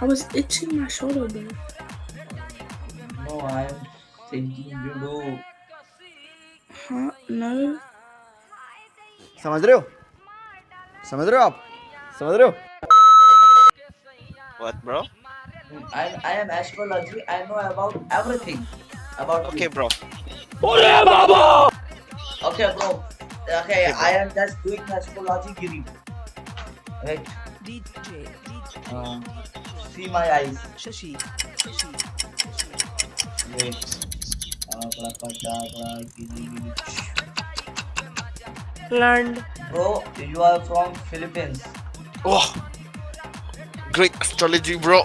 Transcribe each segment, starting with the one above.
I was itching my shoulder, bro. No, I am thinking you do. Huh? No. समझ रहे हो समझ रहे हो आप समझ रहे हो What, bro? I, I am astrology. I know about everything about Okay, you. bro. Okay, bro. Okay, I am just doing astrology, Giri. Wait. DJ, DJ, Uh, see my eyes. Shashi, Shashi, Shashi. Wait. Abracadabra, Giri. Learned. Bro, you are from Philippines. Oh, great astrology, bro.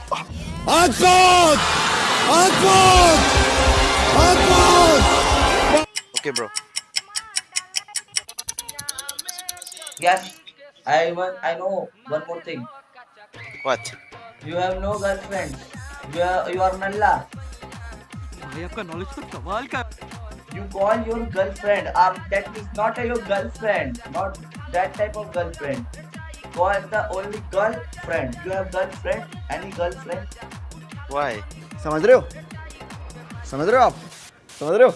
Okay, bro. Yes. I want. I know one more thing. What? You have no girlfriend. You are you are Nalla. भाई आपका knowledge तो कमाल का You call your girlfriend. Um, that is not a your girlfriend. Not that type of girlfriend. Call the only girlfriend. You have girlfriend? Any girlfriend? Why? समझ रहे हो समझ रहे हो आप समझ रहे हो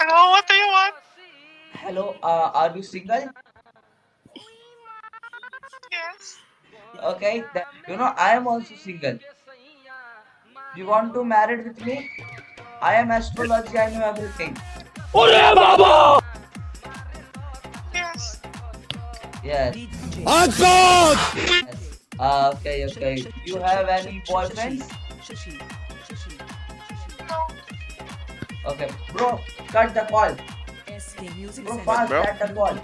Hello, what do you want? Hello. Uh, are you single? Yes. Okay. Then, you know I am also single. You want to marry with me? I am astrology. I know everything. Yes. Yes. DJ, yes. Uh, okay. Okay. You have any boyfriends? Okay. Bro, cut the call. SK Music Bro, fast. bro. Cut the call.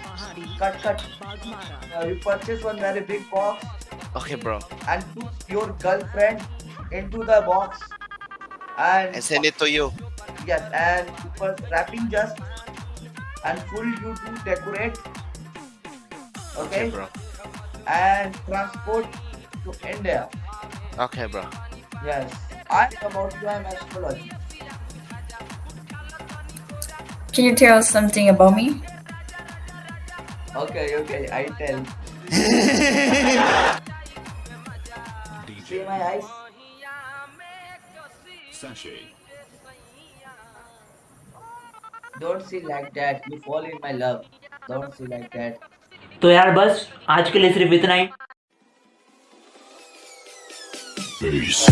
Cut. Cut. Bagmara. Uh, you purchase one very big box Okay, bro. and put your girlfriend into the box and And send it to you. yes and first wrapping just and full you to decorate okay, Okay, bro. and transport to India Okay, bro. yes I am about you I'm astrology Can you tell us something about me? okay okay I tell see my eyes don't see like that you fall in my love don't see like that तो यार बस आज के लिए सिर्फ इतना ही Peace.